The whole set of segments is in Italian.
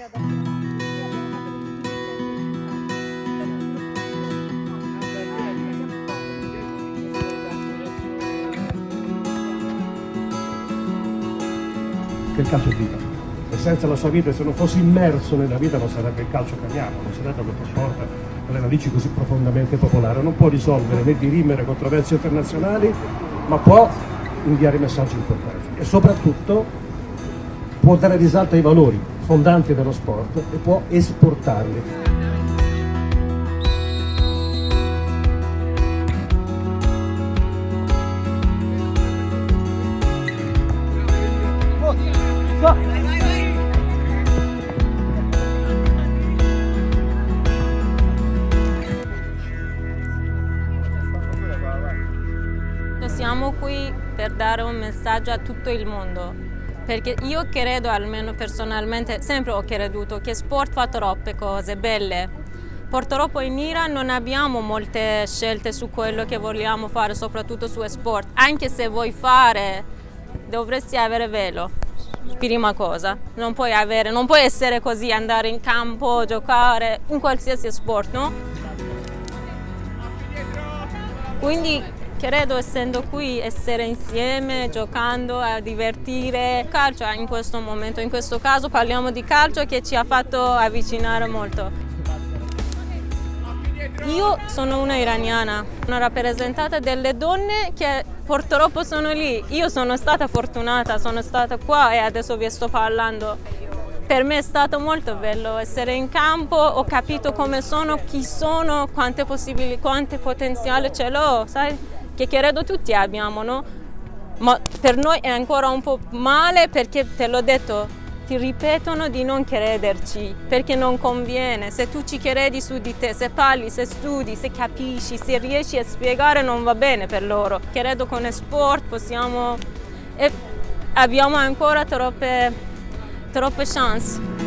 Che il calcio è vita. E senza la sua vita, se non fosse immerso nella vita, non sarebbe il calcio che amiamo, non sarebbe questo sport con le radici così profondamente popolare. Non può risolvere né dirimere controversie internazionali, ma può inviare messaggi importanti. E soprattutto può dare risalto ai valori fondanti dello sport e può esportarli. Siamo qui per dare un messaggio a tutto il mondo, perché io credo, almeno personalmente, sempre ho creduto che sport fa troppe cose belle. Purtroppo in Iran non abbiamo molte scelte su quello che vogliamo fare, soprattutto su sport. Anche se vuoi fare, dovresti avere velo, prima cosa. Non puoi, avere, non puoi essere così, andare in campo, giocare, in qualsiasi sport, no? Quindi credo essendo qui essere insieme, giocando, a divertire. Calcio in questo momento, in questo caso parliamo di calcio che ci ha fatto avvicinare molto. Io sono una iraniana, una rappresentata delle donne che purtroppo sono lì. Io sono stata fortunata, sono stata qua e adesso vi sto parlando. Per me è stato molto bello essere in campo, ho capito come sono, chi sono, quante possibilità, quante potenziale ce l'ho, sai? Che credo tutti abbiamo, no? Ma per noi è ancora un po' male perché te l'ho detto, ti ripetono di non crederci perché non conviene. Se tu ci credi su di te, se parli, se studi, se capisci, se riesci a spiegare non va bene per loro. Credo con sport possiamo e abbiamo ancora troppe, troppe chance.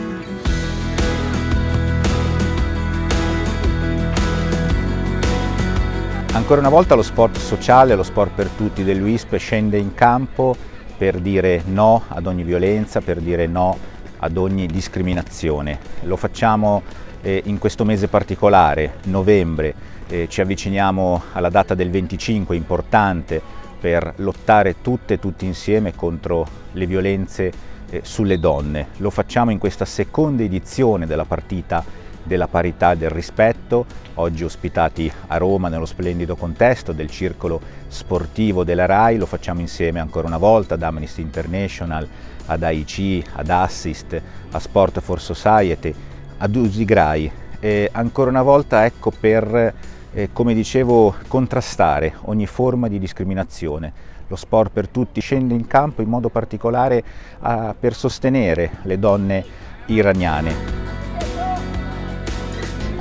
Ancora una volta lo sport sociale, lo sport per tutti dell'UISP scende in campo per dire no ad ogni violenza, per dire no ad ogni discriminazione. Lo facciamo eh, in questo mese particolare, novembre, eh, ci avviciniamo alla data del 25, importante per lottare tutte e tutti insieme contro le violenze eh, sulle donne. Lo facciamo in questa seconda edizione della partita della parità e del rispetto, oggi ospitati a Roma nello splendido contesto del circolo sportivo della RAI, lo facciamo insieme ancora una volta ad Amnesty International, ad AIC, ad Assist, a Sport for Society, ad Usigrai e ancora una volta ecco per, eh, come dicevo, contrastare ogni forma di discriminazione. Lo sport per tutti scende in campo in modo particolare a, per sostenere le donne iraniane.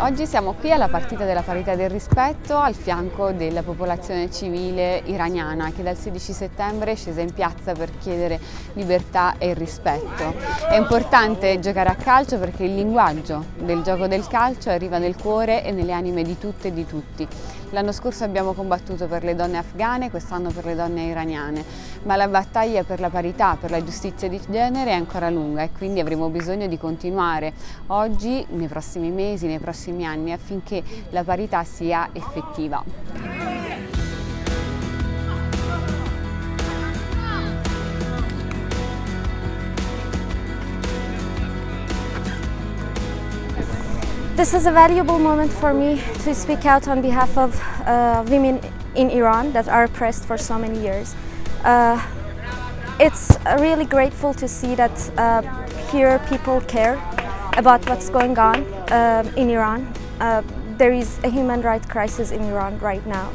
Oggi siamo qui alla partita della parità del rispetto al fianco della popolazione civile iraniana che dal 16 settembre è scesa in piazza per chiedere libertà e rispetto. È importante giocare a calcio perché il linguaggio del gioco del calcio arriva nel cuore e nelle anime di tutte e di tutti. L'anno scorso abbiamo combattuto per le donne afghane, quest'anno per le donne iraniane, ma la battaglia per la parità, per la giustizia di genere è ancora lunga e quindi avremo bisogno di continuare oggi, nei prossimi mesi, nei prossimi anni affinché la parità sia effettiva. This is a valuable moment for me to speak out on behalf of uh, women in Iran that are oppressed for so many years. Uh, it's really grateful to see that uh, here people care about what's going on uh, in Iran. Uh, there is a human rights crisis in Iran right now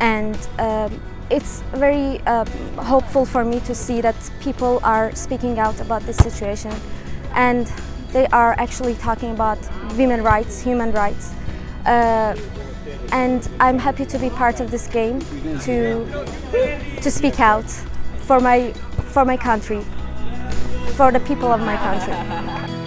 and um, it's very uh, hopeful for me to see that people are speaking out about this situation and they are actually talking about women's rights, human rights. Uh, and I'm happy to be part of this game, to, to speak out for my, for my country, for the people of my country.